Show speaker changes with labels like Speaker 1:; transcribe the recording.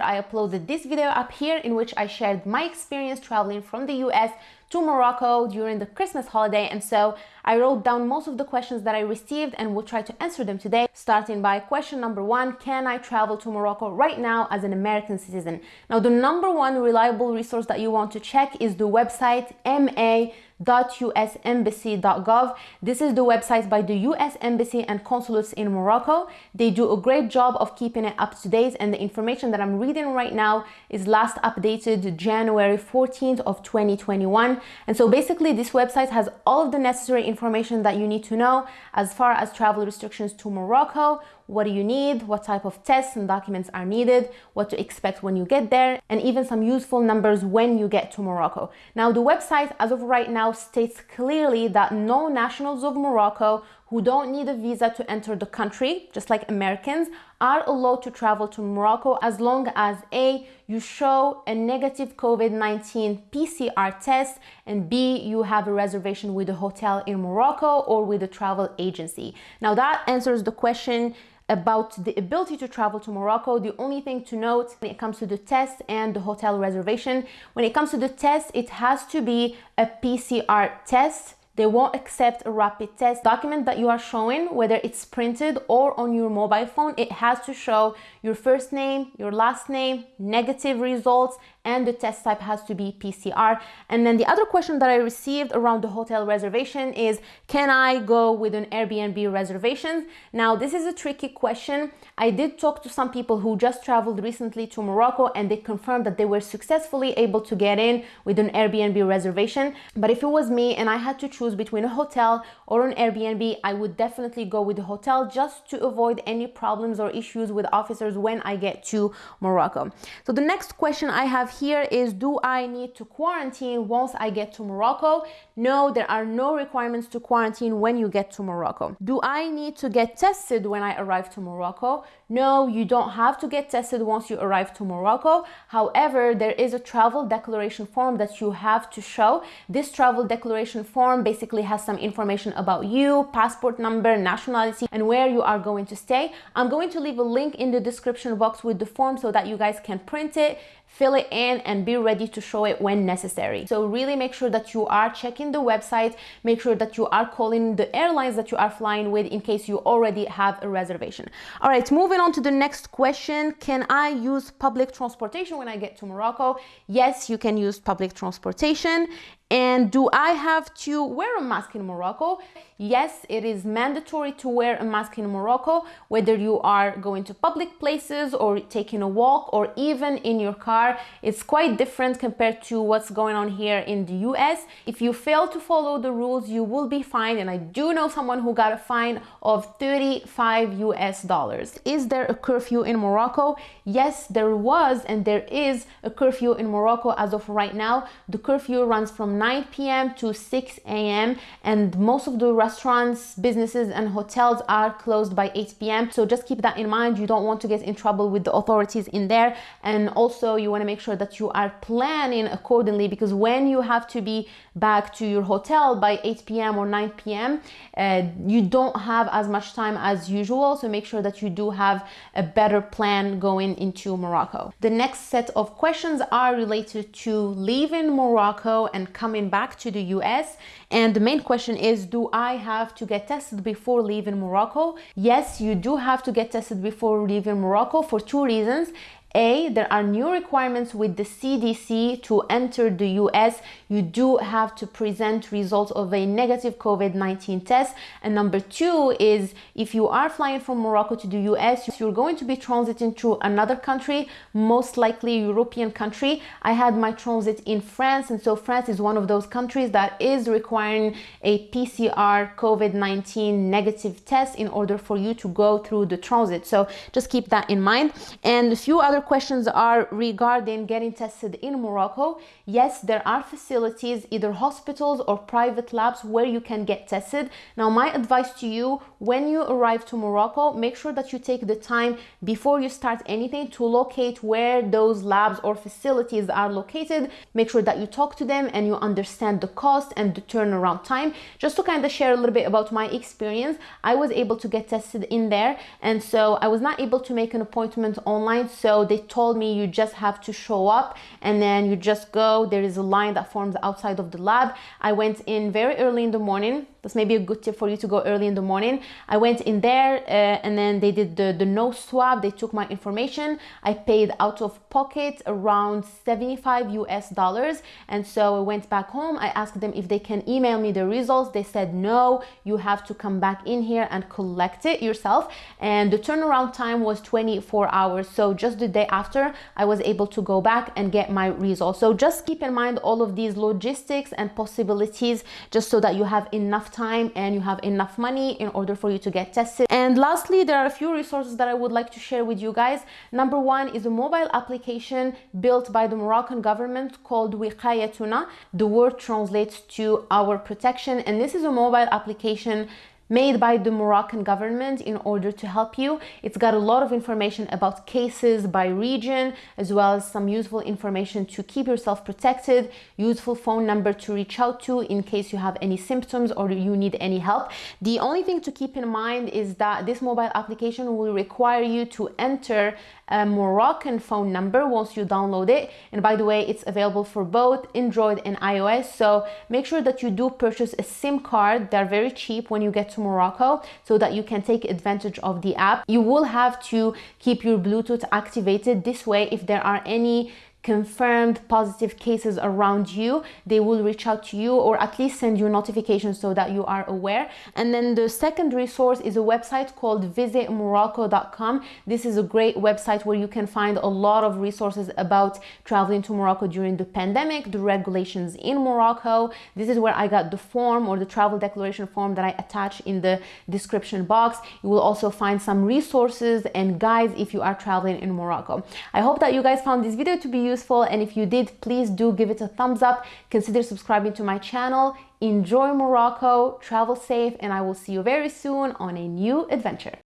Speaker 1: I uploaded this video up here in which I shared my experience traveling from the US to Morocco during the Christmas holiday. And so I wrote down most of the questions that I received and will try to answer them today starting by question number one can I travel to Morocco right now as an American citizen? Now the number one reliable resource that you want to check is the website ma www.usembassy.gov. This is the website by the US Embassy and consulates in Morocco. They do a great job of keeping it up to date and the information that I'm reading right now is last updated January 14th of 2021. And so basically this website has all of the necessary information that you need to know as far as travel restrictions to Morocco, what do you need, what type of tests and documents are needed, what to expect when you get there, and even some useful numbers when you get to Morocco. Now, the website as of right now states clearly that no nationals of Morocco who don't need a visa to enter the country, just like Americans, are allowed to travel to Morocco as long as A, you show a negative COVID-19 PCR test, and B, you have a reservation with a hotel in Morocco or with a travel agency. Now that answers the question about the ability to travel to Morocco. The only thing to note when it comes to the test and the hotel reservation, when it comes to the test, it has to be a PCR test they won't accept a rapid test document that you are showing, whether it's printed or on your mobile phone. It has to show your first name, your last name, negative results, and the test type has to be PCR. And then the other question that I received around the hotel reservation is, can I go with an Airbnb reservation? Now, this is a tricky question. I did talk to some people who just traveled recently to Morocco and they confirmed that they were successfully able to get in with an Airbnb reservation. But if it was me and I had to choose between a hotel or an Airbnb, I would definitely go with the hotel just to avoid any problems or issues with officers when I get to Morocco. So the next question I have here is, do I need to quarantine once I get to Morocco? No, there are no requirements to quarantine when you get to Morocco. Do I need to get tested when I arrive to Morocco? No, you don't have to get tested once you arrive to Morocco. However, there is a travel declaration form that you have to show. This travel declaration form basically has some information about you, passport number, nationality, and where you are going to stay. I'm going to leave a link in the description box with the form so that you guys can print it, fill it in and be ready to show it when necessary. So really make sure that you are checking the website, make sure that you are calling the airlines that you are flying with in case you already have a reservation. All right, moving on to the next question. Can I use public transportation when I get to Morocco? Yes, you can use public transportation. And do I have to wear a mask in Morocco? Yes, it is mandatory to wear a mask in Morocco, whether you are going to public places or taking a walk or even in your car. It's quite different compared to what's going on here in the US. If you fail to follow the rules, you will be fined. And I do know someone who got a fine of 35 US dollars. Is there a curfew in Morocco? Yes, there was and there is a curfew in Morocco as of right now. The curfew runs from 9 p.m. to 6 a.m. and most of the restaurants, businesses and hotels are closed by 8 p.m. So just keep that in mind. You don't want to get in trouble with the authorities in there. And also you want to make sure that you are planning accordingly because when you have to be back to your hotel by 8 p.m. or 9 p.m., uh, you don't have as much time as usual. So make sure that you do have a better plan going into Morocco. The next set of questions are related to leaving Morocco and coming back to the US. And the main question is, do I have to get tested before leaving Morocco? Yes, you do have to get tested before leaving Morocco for two reasons. A, there are new requirements with the CDC to enter the US. You do have to present results of a negative COVID-19 test. And number two is if you are flying from Morocco to the US, you're going to be transiting through another country, most likely European country. I had my transit in France. And so France is one of those countries that is requiring a PCR COVID-19 negative test in order for you to go through the transit. So just keep that in mind. And a few other questions are regarding getting tested in Morocco. Yes, there are facilities, either hospitals or private labs where you can get tested. Now, my advice to you, when you arrive to Morocco, make sure that you take the time before you start anything to locate where those labs or facilities are located. Make sure that you talk to them and you understand the cost and the turnaround time. Just to kind of share a little bit about my experience, I was able to get tested in there. And so I was not able to make an appointment online. So they told me you just have to show up and then you just go. There is a line that forms outside of the lab. I went in very early in the morning that's maybe a good tip for you to go early in the morning. I went in there uh, and then they did the, the nose swab. They took my information. I paid out of pocket around 75 US dollars. And so I went back home. I asked them if they can email me the results. They said, no, you have to come back in here and collect it yourself. And the turnaround time was 24 hours. So just the day after, I was able to go back and get my results. So just keep in mind all of these logistics and possibilities just so that you have enough time and you have enough money in order for you to get tested. And lastly, there are a few resources that I would like to share with you guys. Number one is a mobile application built by the Moroccan government called Wiqayatuna. The word translates to our protection and this is a mobile application made by the Moroccan government in order to help you. It's got a lot of information about cases by region, as well as some useful information to keep yourself protected, useful phone number to reach out to in case you have any symptoms or you need any help. The only thing to keep in mind is that this mobile application will require you to enter a Moroccan phone number once you download it. And by the way, it's available for both Android and iOS. So make sure that you do purchase a SIM card. They're very cheap when you get to Morocco so that you can take advantage of the app. You will have to keep your Bluetooth activated. This way, if there are any confirmed positive cases around you, they will reach out to you or at least send you notifications so that you are aware. And then the second resource is a website called visitmorocco.com. This is a great website where you can find a lot of resources about traveling to Morocco during the pandemic, the regulations in Morocco. This is where I got the form or the travel declaration form that I attach in the description box. You will also find some resources and guides if you are traveling in Morocco. I hope that you guys found this video to be useful and if you did please do give it a thumbs up. Consider subscribing to my channel. Enjoy Morocco. Travel safe and I will see you very soon on a new adventure